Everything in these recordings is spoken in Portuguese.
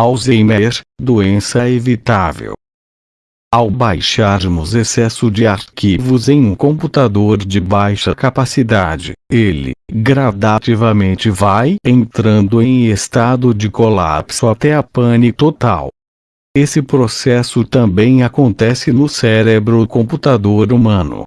Alzheimer, doença evitável. Ao baixarmos excesso de arquivos em um computador de baixa capacidade, ele, gradativamente vai entrando em estado de colapso até a pane total. Esse processo também acontece no cérebro computador humano.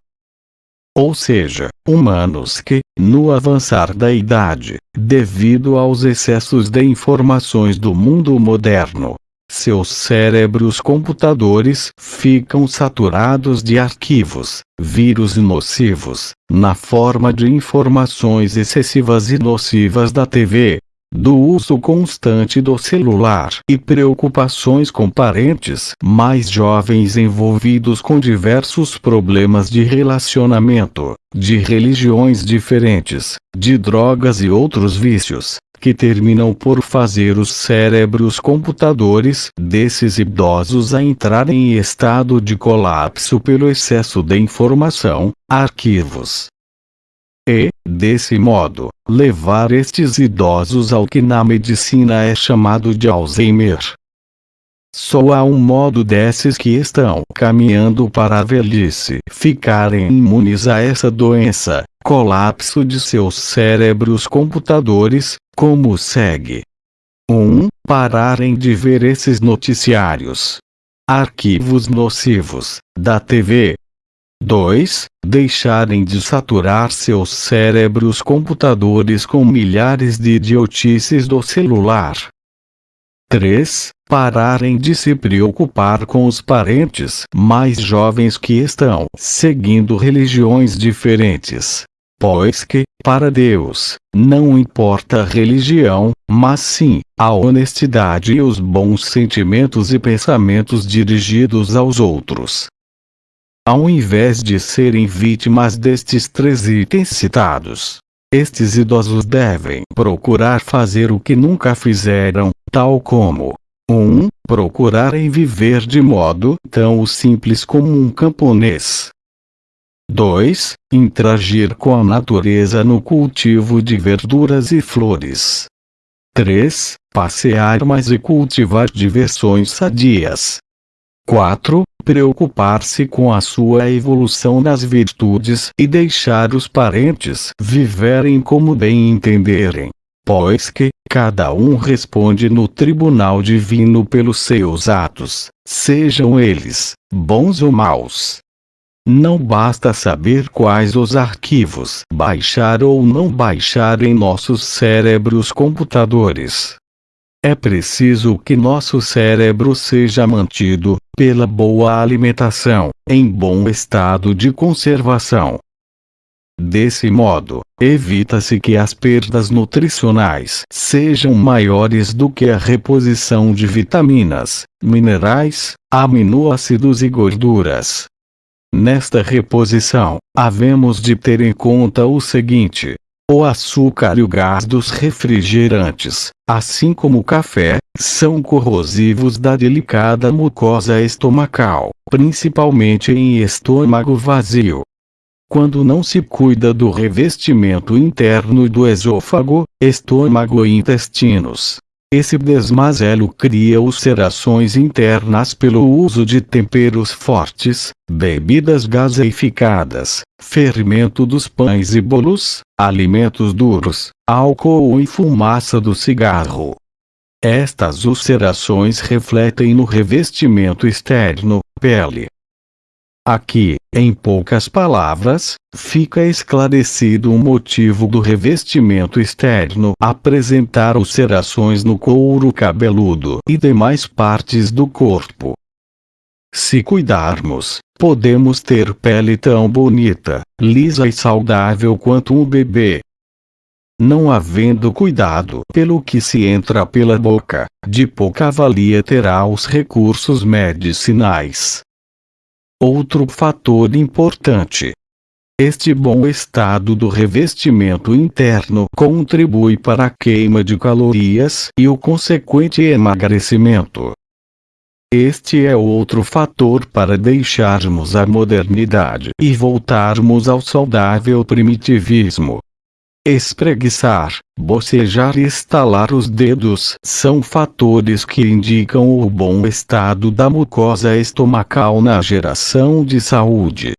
Ou seja, humanos que, no avançar da idade, devido aos excessos de informações do mundo moderno, seus cérebros computadores ficam saturados de arquivos, vírus nocivos, na forma de informações excessivas e nocivas da TV, do uso constante do celular e preocupações com parentes mais jovens envolvidos com diversos problemas de relacionamento, de religiões diferentes, de drogas e outros vícios, que terminam por fazer os cérebros computadores desses idosos a entrar em estado de colapso pelo excesso de informação, arquivos. E, desse modo, levar estes idosos ao que na medicina é chamado de Alzheimer. Só há um modo desses que estão caminhando para a velhice ficarem imunes a essa doença, colapso de seus cérebros computadores, como segue. 1. Um, pararem de ver esses noticiários. Arquivos nocivos, da TV. 2. Deixarem de saturar seus cérebros computadores com milhares de idiotices do celular. 3. Pararem de se preocupar com os parentes mais jovens que estão seguindo religiões diferentes pois que, para Deus, não importa a religião, mas sim, a honestidade e os bons sentimentos e pensamentos dirigidos aos outros. Ao invés de serem vítimas destes três itens citados, estes idosos devem procurar fazer o que nunca fizeram, tal como 1. Um, procurarem viver de modo tão simples como um camponês, 2. Interagir com a natureza no cultivo de verduras e flores. 3. Passear mais e cultivar diversões sadias. 4. Preocupar-se com a sua evolução nas virtudes e deixar os parentes viverem como bem entenderem. Pois que, cada um responde no tribunal divino pelos seus atos, sejam eles, bons ou maus. Não basta saber quais os arquivos baixar ou não baixar em nossos cérebros computadores. É preciso que nosso cérebro seja mantido, pela boa alimentação, em bom estado de conservação. Desse modo, evita-se que as perdas nutricionais sejam maiores do que a reposição de vitaminas, minerais, aminoácidos e gorduras. Nesta reposição, havemos de ter em conta o seguinte. O açúcar e o gás dos refrigerantes, assim como o café, são corrosivos da delicada mucosa estomacal, principalmente em estômago vazio. Quando não se cuida do revestimento interno do esôfago, estômago e intestinos, esse desmazelo cria ulcerações internas pelo uso de temperos fortes, bebidas gaseificadas, fermento dos pães e bolos, alimentos duros, álcool e fumaça do cigarro. Estas ulcerações refletem no revestimento externo, pele, Aqui, em poucas palavras, fica esclarecido o motivo do revestimento externo apresentar ulcerações no couro cabeludo e demais partes do corpo. Se cuidarmos, podemos ter pele tão bonita, lisa e saudável quanto um bebê. Não havendo cuidado pelo que se entra pela boca, de pouca valia terá os recursos medicinais. Outro fator importante. Este bom estado do revestimento interno contribui para a queima de calorias e o consequente emagrecimento. Este é outro fator para deixarmos a modernidade e voltarmos ao saudável primitivismo. Espreguiçar, bocejar e estalar os dedos são fatores que indicam o bom estado da mucosa estomacal na geração de saúde.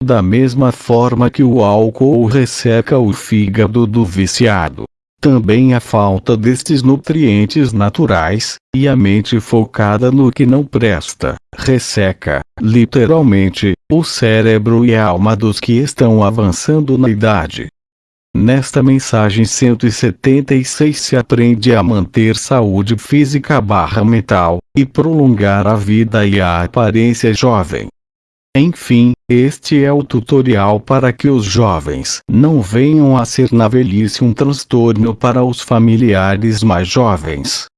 Da mesma forma que o álcool resseca o fígado do viciado, também a falta destes nutrientes naturais, e a mente focada no que não presta, resseca, literalmente, o cérebro e a alma dos que estão avançando na idade. Nesta mensagem 176 se aprende a manter saúde física barra mental, e prolongar a vida e a aparência jovem. Enfim, este é o tutorial para que os jovens não venham a ser na velhice um transtorno para os familiares mais jovens.